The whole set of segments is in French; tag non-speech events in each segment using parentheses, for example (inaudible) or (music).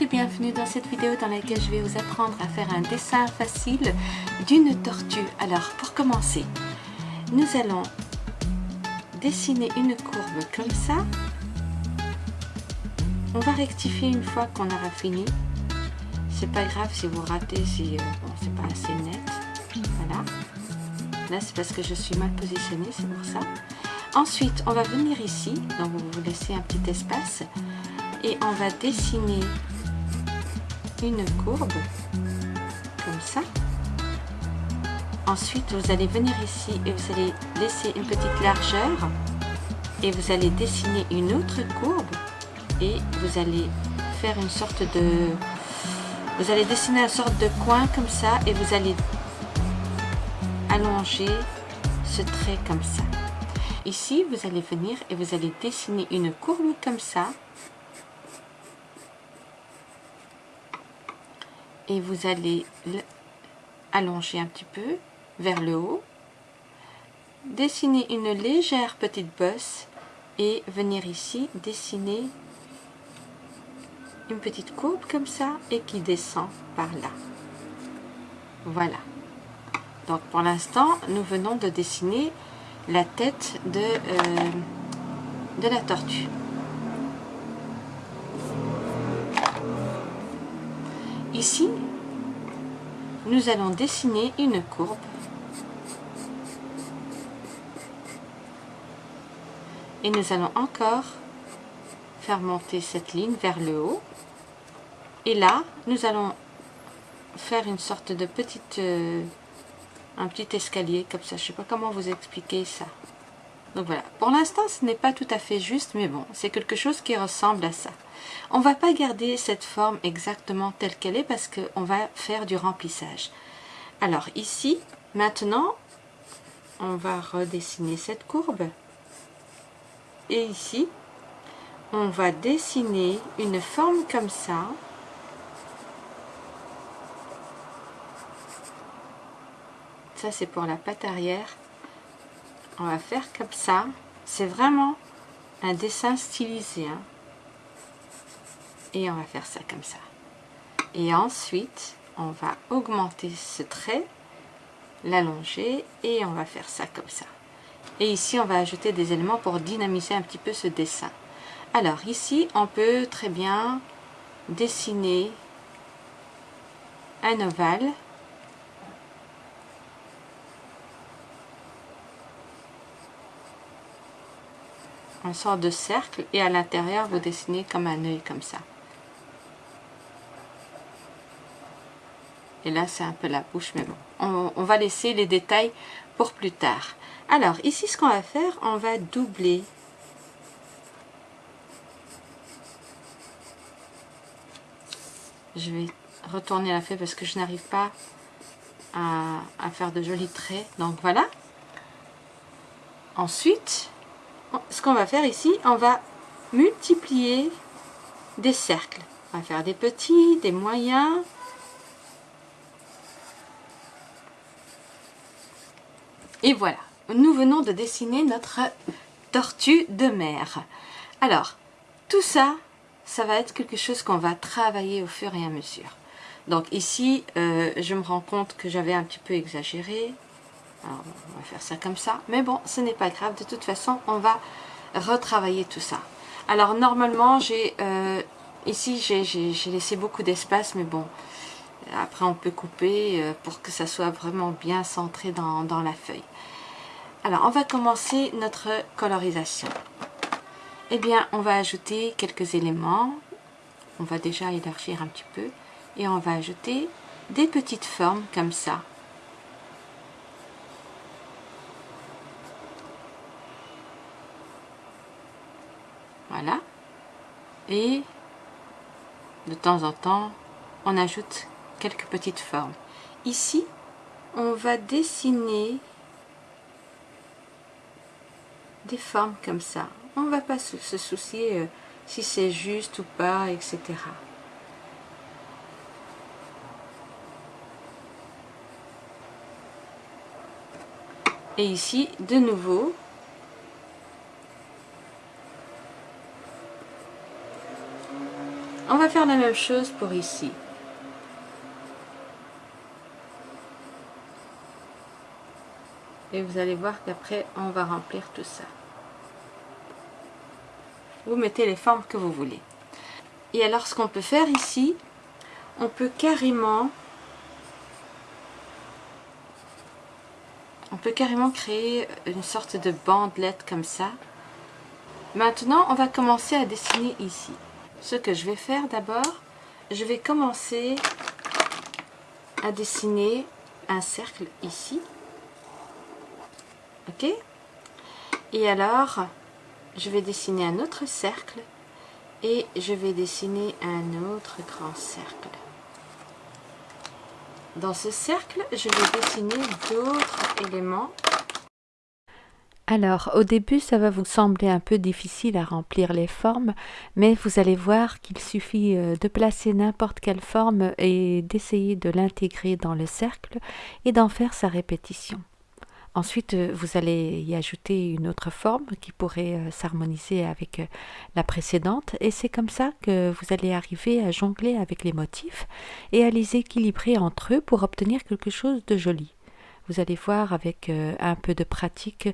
Et bienvenue dans cette vidéo dans laquelle je vais vous apprendre à faire un dessin facile d'une tortue. Alors pour commencer, nous allons dessiner une courbe comme ça. On va rectifier une fois qu'on aura fini. C'est pas grave si vous ratez, si euh, c'est pas assez net. Voilà. Là c'est parce que je suis mal positionnée, c'est pour ça. Ensuite, on va venir ici, donc vous laissez un petit espace et on va dessiner une courbe comme ça. Ensuite vous allez venir ici et vous allez laisser une petite largeur et vous allez dessiner une autre courbe et vous allez faire une sorte de vous allez dessiner une sorte de coin comme ça et vous allez allonger ce trait comme ça. Ici vous allez venir et vous allez dessiner une courbe comme ça et vous allez allonger un petit peu vers le haut. Dessiner une légère petite bosse et venir ici dessiner une petite courbe comme ça et qui descend par là. Voilà. Donc pour l'instant nous venons de dessiner la tête de, euh, de la tortue Ici, nous allons dessiner une courbe. Et nous allons encore faire monter cette ligne vers le haut. Et là nous allons faire une sorte de petite euh, un petit escalier comme ça. Je sais pas comment vous expliquer ça donc voilà, pour l'instant ce n'est pas tout à fait juste, mais bon, c'est quelque chose qui ressemble à ça. On va pas garder cette forme exactement telle qu'elle est parce qu'on va faire du remplissage. Alors ici, maintenant, on va redessiner cette courbe. Et ici, on va dessiner une forme comme ça. Ça c'est pour la patte arrière on va faire comme ça. C'est vraiment un dessin stylisé hein. et on va faire ça comme ça. Et ensuite on va augmenter ce trait l'allonger et on va faire ça comme ça. Et ici on va ajouter des éléments pour dynamiser un petit peu ce dessin. Alors ici on peut très bien dessiner un ovale un sort de cercle et à l'intérieur vous dessinez comme un œil comme ça. Et là c'est un peu la bouche mais bon. On, va laisser les détails pour plus tard. Alors ici ce qu'on va faire on va doubler. Je vais retourner la feuille parce que je n'arrive pas à, à faire de jolis traits. Donc voilà. Ensuite ce qu'on va faire ici, on va multiplier des cercles. On va faire des petits, des moyens. Et voilà, nous venons de dessiner notre tortue de mer. Alors, tout ça, ça va être quelque chose qu'on va travailler au fur et à mesure. Donc ici, euh, je me rends compte que j'avais un petit peu exagéré. On va faire ça comme ça. Mais bon, ce n'est pas grave. De toute façon, on va retravailler tout ça. Alors, normalement, j'ai euh, ici, j'ai laissé beaucoup d'espace. Mais bon, après, on peut couper euh, pour que ça soit vraiment bien centré dans, dans la feuille. Alors, on va commencer notre colorisation. Eh bien, on va ajouter quelques éléments. On va déjà élargir un petit peu. Et on va ajouter des petites formes comme ça Et de temps en temps, on ajoute quelques petites formes. Ici, on va dessiner des formes comme ça. On ne va pas se soucier euh, si c'est juste ou pas, etc. Et ici, de nouveau, On va faire la même chose pour ici. Et vous allez voir qu'après, on va remplir tout ça. Vous mettez les formes que vous voulez. Et alors, ce qu'on peut faire ici, on peut carrément... On peut carrément créer une sorte de bandelette comme ça. Maintenant, on va commencer à dessiner ici. Ce que je vais faire d'abord, je vais commencer à dessiner un cercle ici. Ok? Et alors, je vais dessiner un autre cercle et je vais dessiner un autre grand cercle. Dans ce cercle, je vais dessiner d'autres éléments. Alors, au début, ça va vous sembler un peu difficile à remplir les formes, mais vous allez voir qu'il suffit euh, de placer n'importe quelle forme et d'essayer de l'intégrer dans le cercle et d'en faire sa répétition. Ensuite, euh, vous allez y ajouter une autre forme qui pourrait euh, s'harmoniser avec la précédente et c'est comme ça que vous allez arriver à jongler avec les motifs et à les équilibrer entre eux pour obtenir quelque chose de joli. Vous allez voir avec un peu de pratique,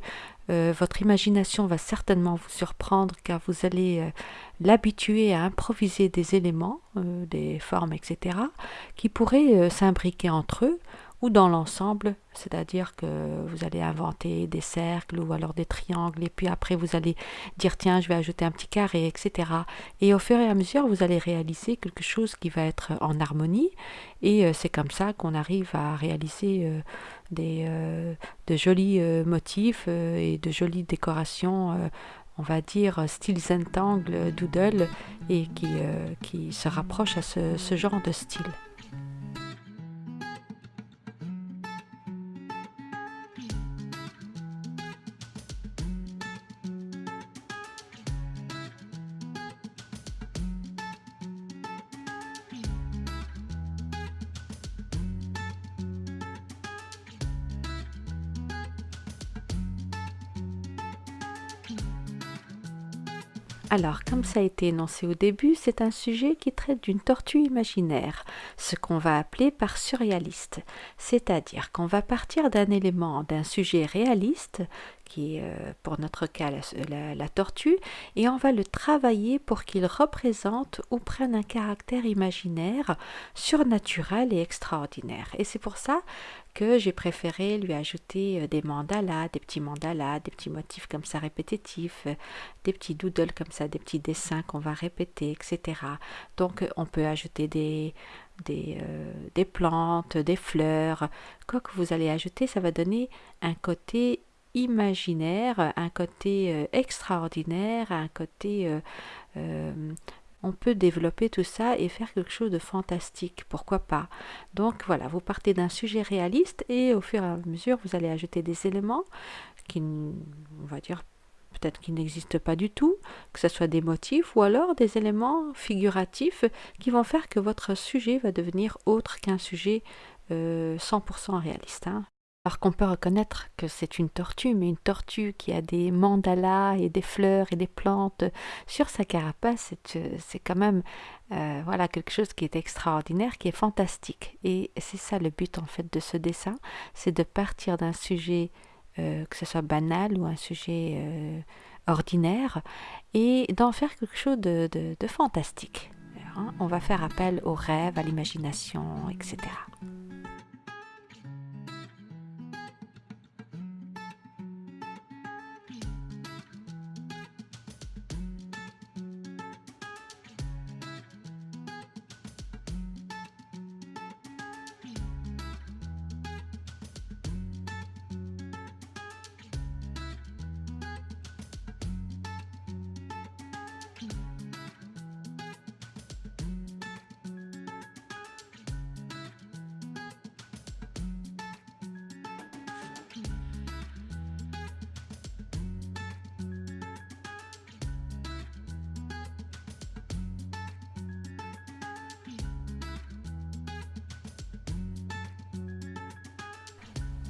votre imagination va certainement vous surprendre car vous allez l'habituer à improviser des éléments, des formes, etc., qui pourraient s'imbriquer entre eux ou dans l'ensemble, c'est-à-dire que vous allez inventer des cercles ou alors des triangles et puis après vous allez dire tiens je vais ajouter un petit carré, etc. Et au fur et à mesure vous allez réaliser quelque chose qui va être en harmonie et euh, c'est comme ça qu'on arrive à réaliser euh, des, euh, de jolis motifs et de jolies décorations on va dire style Zentangle, Doodle et qui, qui se rapproche à ce genre de style. Alors, comme ça a été énoncé au début, c'est un sujet qui traite d'une tortue imaginaire, ce qu'on va appeler par surréaliste, c'est-à-dire qu'on va partir d'un élément, d'un sujet réaliste, qui est euh, pour notre cas la, tortue, et on va le travailler pour qu'il représente ou prenne un caractère imaginaire, surnaturel et extraordinaire. Et c'est pour ça j'ai préféré lui ajouter euh, des mandalas, des petits mandalas, des petits motifs comme ça répétitifs, euh, des petits doodles comme ça, des petits dessins qu'on va répéter, etc. Donc on peut ajouter des, des, euh, des plantes, des fleurs, quoi que vous allez ajouter, ça va donner un côté imaginaire, un côté extraordinaire, un côté on peut développer tout ça et faire quelque chose de fantastique, pourquoi pas. Donc voilà, vous partez d'un sujet réaliste et au fur et à mesure, vous allez ajouter des éléments qui, on va dire, peut-être qui n'existent pas du tout, que ce soit des motifs ou alors des éléments figuratifs qui vont faire que votre sujet va devenir autre qu'un sujet 100% euh, réaliste. Hein. Alors qu'on peut reconnaître que c'est une tortue, mais une tortue qui a des mandalas et des fleurs et des plantes sur sa carapace, c'est quand même euh, voilà quelque chose qui est extraordinaire, qui est fantastique. Et c'est ça le but en fait de ce dessin, c'est de partir d'un sujet euh, que ce soit banal ou un sujet euh, ordinaire et d'en faire quelque chose de, fantastique. Hein. On va faire appel au rêve, à l'imagination, etc.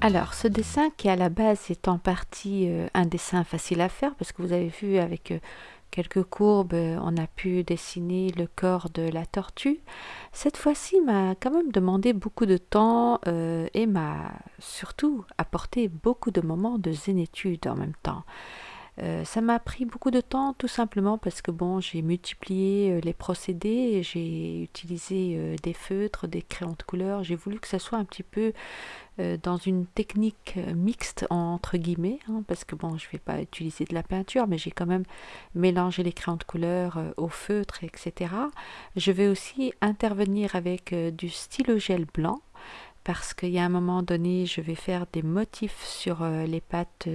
Alors, ce dessin qui à la base est en partie euh, un dessin facile à faire, parce que vous avez vu avec euh, quelques courbes, on a pu dessiner le corps de la tortue. Cette fois-ci m'a quand même demandé beaucoup de temps et m'a surtout apporté beaucoup de moments de zénitude en même temps. Euh, ça m'a pris beaucoup de temps tout simplement parce que bon j'ai multiplié euh, les procédés, j'ai utilisé euh, des feutres, des crayons de couleur, j'ai voulu que ça soit un petit peu dans une technique mixte entre guillemets hein, parce que bon je vais pas utiliser de la peinture mais j'ai quand même mélangé les crayons de couleur au feutre etc. Je vais aussi intervenir avec du stylo gel blanc parce qu'il y a un moment donné je vais faire des motifs sur les pattes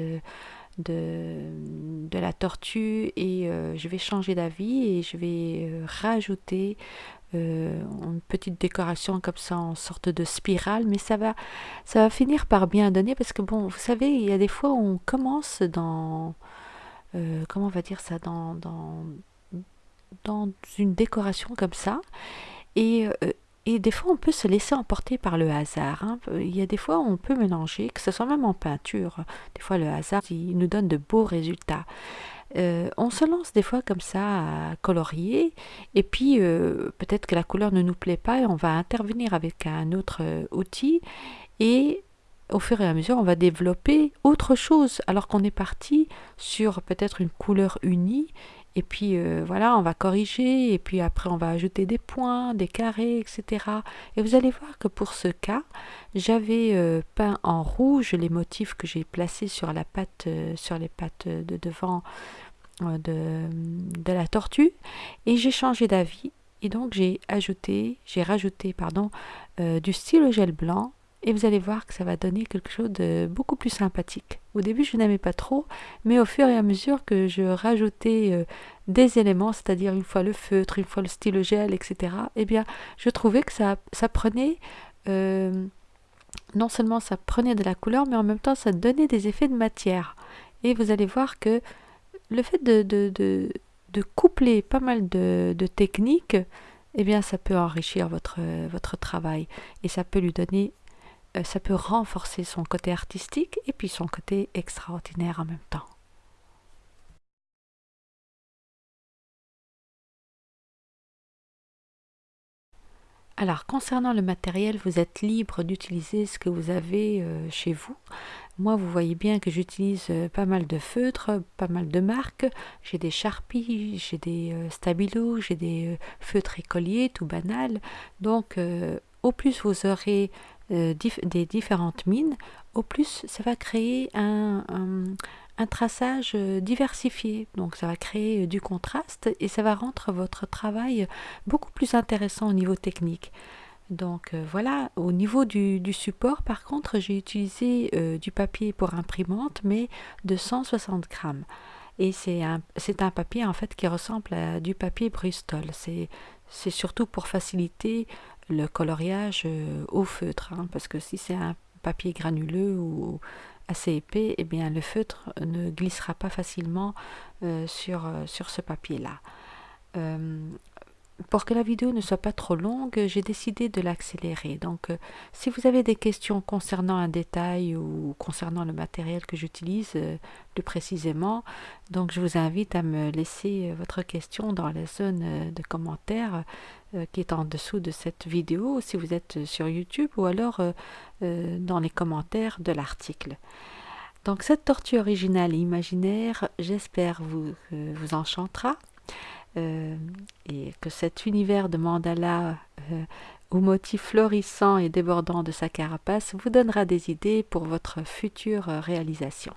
de, la tortue et euh, je vais changer d'avis et je vais euh, rajouter euh, une petite décoration comme ça en sorte de spirale. Mais ça va ça va finir par bien donner parce que bon vous savez il y a des fois on commence dans comment on va dire ça dans dans une décoration comme ça et et des fois, on peut se laisser emporter par le hasard. Hein. Il y a des fois où on peut mélanger, que ce soit même en peinture. Des fois, le hasard, nous donne de beaux résultats. Euh, on se lance des fois comme ça à colorier, et puis euh, peut-être que la couleur ne nous plaît pas, et on va intervenir avec un autre euh, outil, et au fur et à mesure, on va développer autre chose, alors qu'on est parti sur peut-être une couleur unie, et puis euh, voilà, on va corriger, et puis après on va ajouter des points, des carrés, etc. Et vous allez voir que pour ce cas, j'avais euh, peint en rouge les motifs que j'ai placés sur la patte, euh, sur les pattes de devant de, de la tortue, et j'ai changé d'avis. Et donc j'ai ajouté, j'ai rajouté pardon, du stylo gel blanc et vous allez voir que ça va donner quelque chose de beaucoup plus sympathique. Au début, je n'aimais pas trop, mais au fur et à mesure que je rajoutais euh, des éléments, c'est-à-dire une fois le feutre, une fois le stylo gel, etc., eh bien, je trouvais que ça, prenait... Euh, non seulement ça prenait de la couleur, mais en même temps ça donnait des effets de matière. Et vous allez voir que le fait de, coupler pas mal de, techniques, eh bien ça peut enrichir votre, votre travail et ça peut lui donner ça peut renforcer son côté artistique et puis son côté extraordinaire en même temps. Alors, concernant le matériel, vous êtes libre d'utiliser ce que vous avez euh, chez vous. Moi, vous voyez bien que j'utilise euh, pas mal de feutres, pas mal de marques. J'ai des Sharpies, j'ai des Stabilo, j'ai des feutres écoliers, tout banal. Donc, au plus vous aurez euh, des différentes mines, au plus ça va créer un, traçage euh, diversifié. Donc ça va créer euh, du contraste et ça va rendre votre travail beaucoup plus intéressant au niveau technique. Donc voilà, au niveau du, du, support, par contre, j'ai utilisé du papier pour imprimante, mais de 160 grammes. Et c'est un, un papier en fait qui ressemble à du papier Bristol. C'est surtout pour faciliter le coloriage euh, au feutre, hein, parce que si c'est un papier granuleux ou assez épais, eh bien le feutre ne glissera pas facilement euh, sur, euh, sur ce papier-là. Pour que la vidéo ne soit pas trop longue, j'ai décidé de l'accélérer. Donc, si vous avez des questions concernant un détail ou concernant le matériel que j'utilise plus précisément, je vous invite à me laisser votre question dans la zone de commentaires euh, qui est en dessous de cette vidéo si vous êtes sur YouTube ou alors euh, euh, dans les commentaires de l'article. Donc cette tortue originale et imaginaire, j'espère vous, vous enchantera et que cet univers de mandala aux motifs florissants et débordants de sa carapace vous donnera des idées pour votre future réalisation.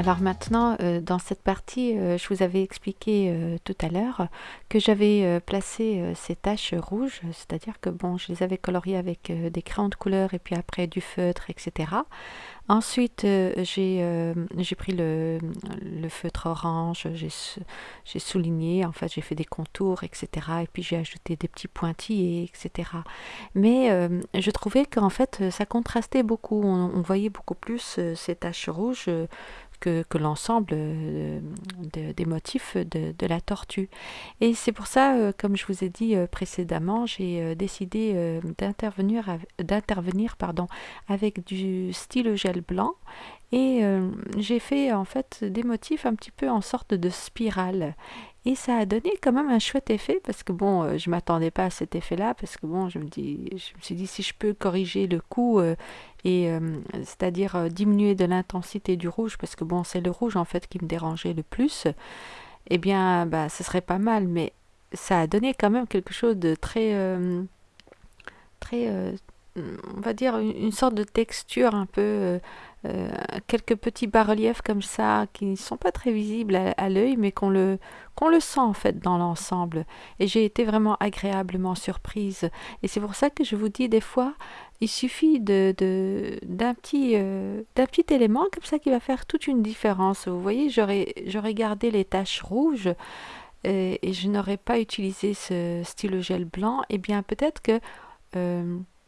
Alors maintenant, euh, dans cette partie, euh, je vous avais expliqué euh, tout à l'heure que j'avais placé ces taches rouges, c'est-à-dire que bon, je les avais coloriées avec des crayons de couleur et puis après du feutre, etc. Ensuite, j'ai pris le, feutre orange, j'ai souligné, en fait, j'ai fait des contours, etc. Et puis j'ai ajouté des petits pointillés, etc. Mais je trouvais qu'en fait, ça contrastait beaucoup. On, on voyait beaucoup plus ces taches rouges que, l'ensemble euh, des motifs de, la tortue. Et c'est pour ça, euh, comme je vous ai dit euh, précédemment, j'ai décidé d'intervenir d'intervenir pardon avec du stylo gel blanc et j'ai fait en fait des motifs un petit peu en sorte de spirale et ça a donné quand même un chouette effet parce que bon, euh, je m'attendais pas à cet effet-là parce que bon, je me dis, je me suis dit si je peux corriger le coup euh, et euh, c'est-à-dire diminuer de l'intensité du rouge parce que bon, c'est le rouge en fait qui me dérangeait le plus. Eh bien, bah, ce serait pas mal, mais ça a donné quand même quelque chose de très, très, on va dire une, sorte de texture un peu euh, quelques petits bas-reliefs comme ça qui ne sont pas très visibles à, l'œil mais qu'on le, qu'on le sent en fait dans l'ensemble. Et j'ai été vraiment agréablement surprise. Et c'est pour ça que je vous dis des fois, il suffit de, d'un, petit, euh, d'un petit élément comme ça qui va faire toute une différence. Vous voyez, j'aurais, gardé les taches rouges euh, et, je n'aurais pas utilisé ce stylo gel blanc. Et eh bien peut-être que...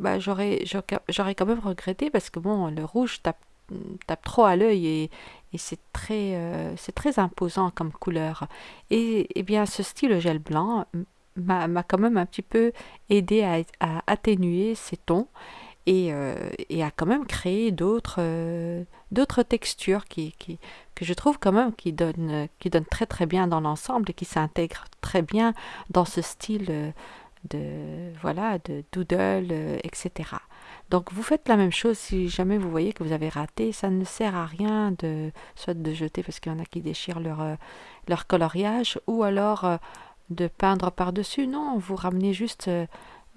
bah, j'aurais, j'aurais quand même regretté parce que bon, le rouge tape tape trop à l'œil et, c'est très, euh, c'est très imposant comme couleur. Et, et, bien ce style gel blanc m'a quand même un petit peu aidé à, atténuer ces tons et, euh, et, à quand même créer d'autres euh, textures que je trouve quand même qui donnent, qui très très bien dans l'ensemble et qui s'intègrent très bien dans ce style de voilà de doodle etc donc vous faites la même chose si jamais vous voyez que vous avez raté. Ça ne sert à rien de soit de jeter parce qu'il y en a qui déchirent leur, euh, leur coloriage ou alors euh, de peindre par-dessus. Non, vous ramenez juste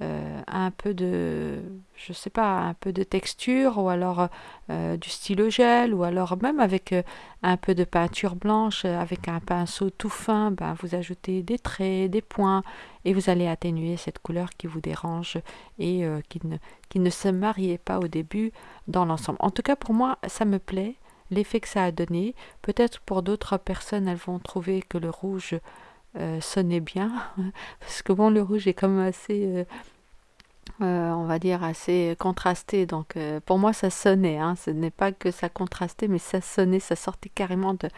euh, un peu de, je sais pas, un peu de texture ou alors euh, du stylo gel ou alors même avec euh, un peu de peinture blanche avec un pinceau tout fin, ben, vous ajoutez des traits, des points et vous allez atténuer cette couleur qui vous dérange et qui, ne, qui ne se mariait pas au début dans l'ensemble. En tout cas pour moi ça me plaît, l'effet que ça a donné. Peut-être pour d'autres personnes elles vont trouver que le rouge euh, sonnait bien (laughs) parce que bon le rouge est quand même assez euh, euh, on va dire assez contrasté donc pour moi ça sonnait hein. ce n'est pas que ça contrastait mais ça sonnait ça sortait carrément de,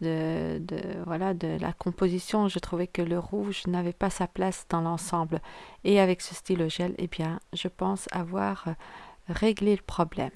de, voilà de la composition. Je trouvais que le rouge n'avait pas sa place dans l'ensemble. Et avec ce stylo gel eh bien je pense avoir réglé le problème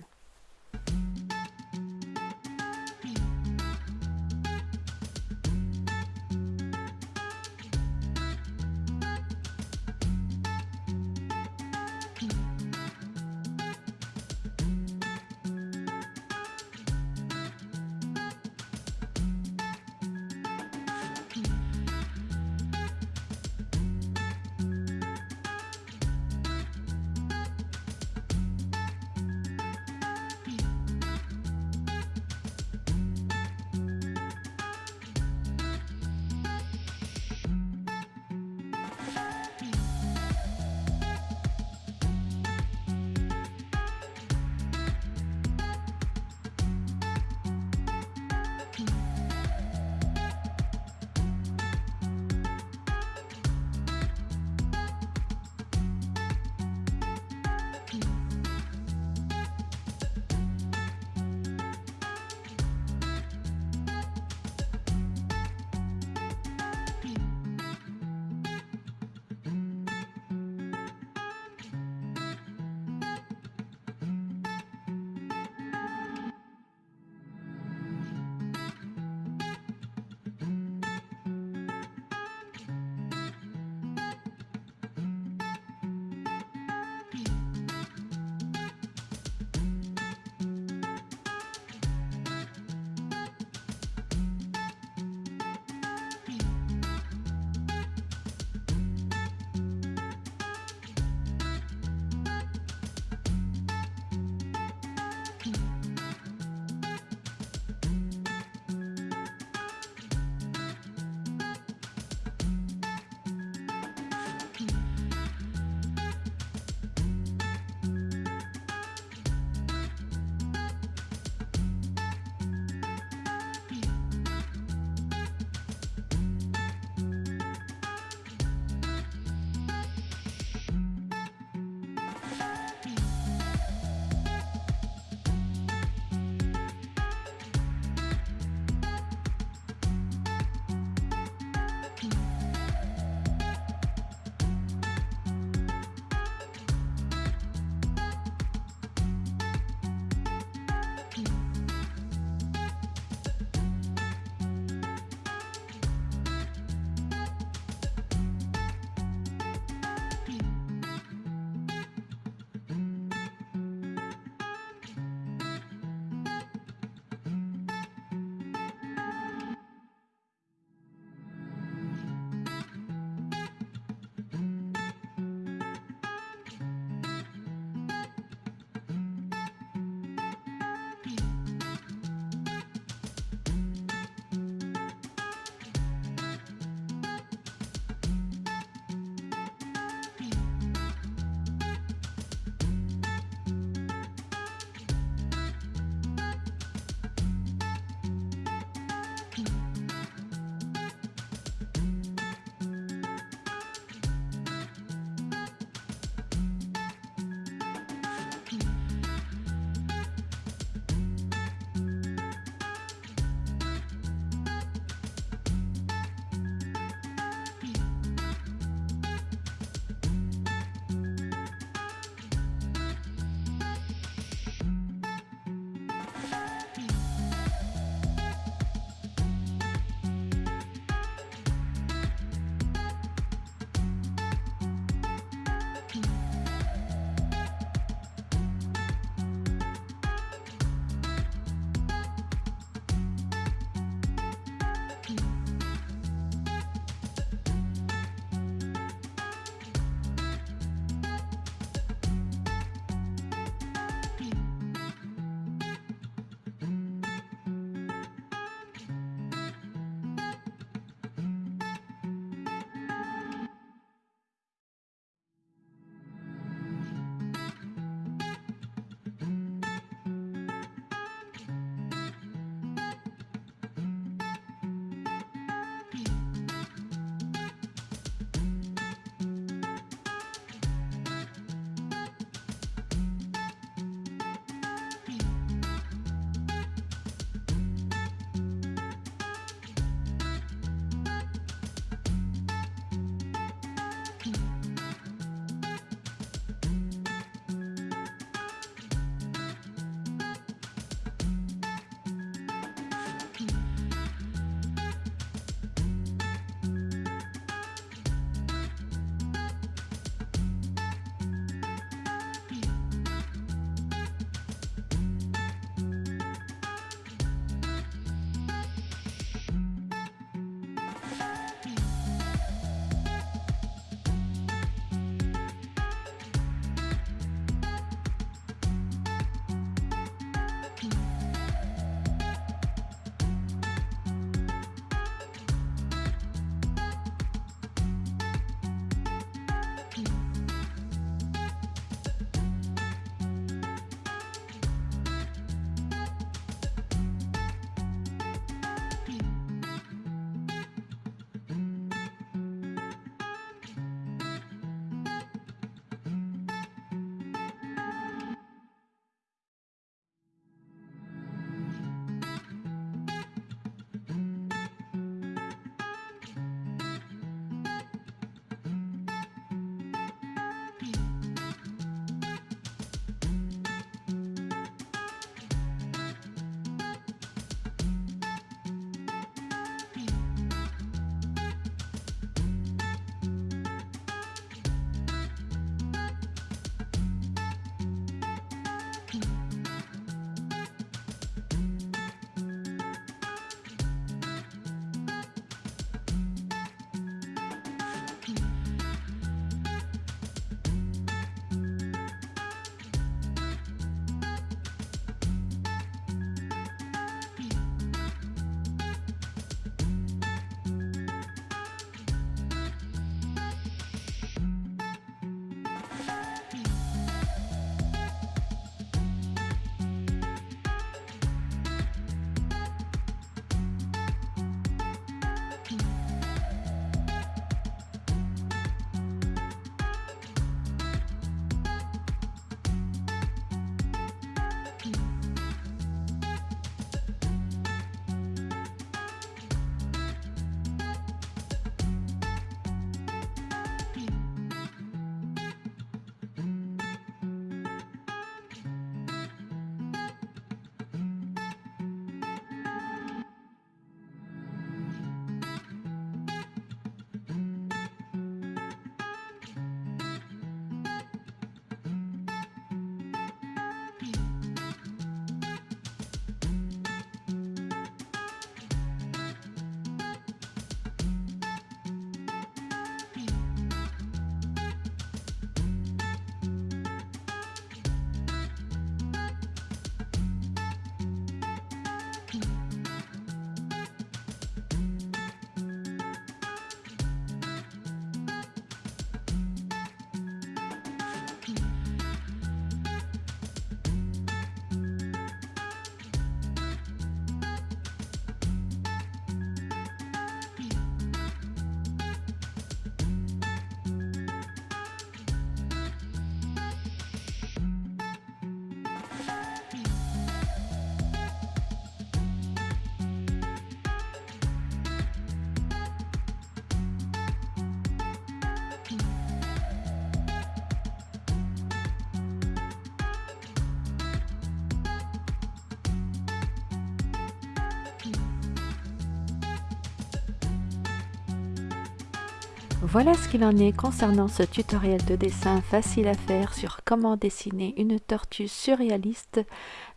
Voilà ce qu'il en est concernant ce tutoriel de dessin facile à faire sur comment dessiner une tortue surréaliste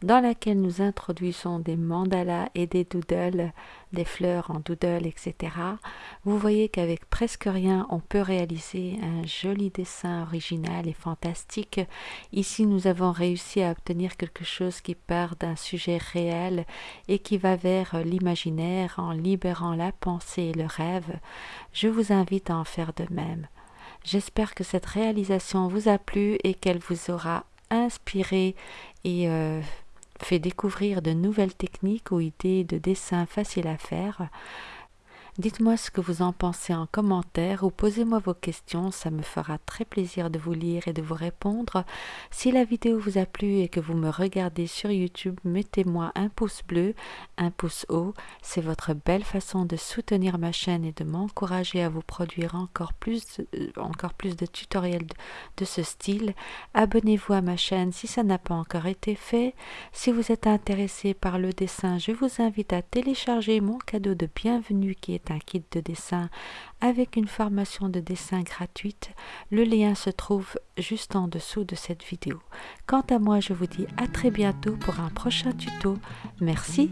dans laquelle nous introduisons des mandalas et des doodles, des fleurs en doodle, etc. Vous voyez qu'avec presque rien, on peut réaliser un joli dessin original et fantastique. Ici, nous avons réussi à obtenir quelque chose qui part d'un sujet réel et qui va vers l'imaginaire en libérant la pensée et le rêve. Je vous invite à en faire de même. J'espère que cette réalisation vous a plu et qu'elle vous aura inspiré et euh, fait découvrir de nouvelles techniques ou idées de dessin faciles à faire. Dites-moi ce que vous en pensez en commentaire ou posez-moi vos questions, ça me fera très plaisir de vous lire et de vous répondre. Si la vidéo vous a plu et que vous me regardez sur YouTube, mettez-moi un pouce bleu, un pouce haut. C'est votre belle façon de soutenir ma chaîne et de m'encourager à vous produire encore plus, euh, encore plus de tutoriels de, ce style. Abonnez-vous à ma chaîne si ça n'a pas encore été fait. Si vous êtes intéressé par le dessin, je vous invite à télécharger mon cadeau de bienvenue qui un kit de dessin avec une formation de dessin gratuite. Le lien se trouve juste en dessous de cette vidéo. Quant à moi, je vous dis à très bientôt pour un prochain tuto. Merci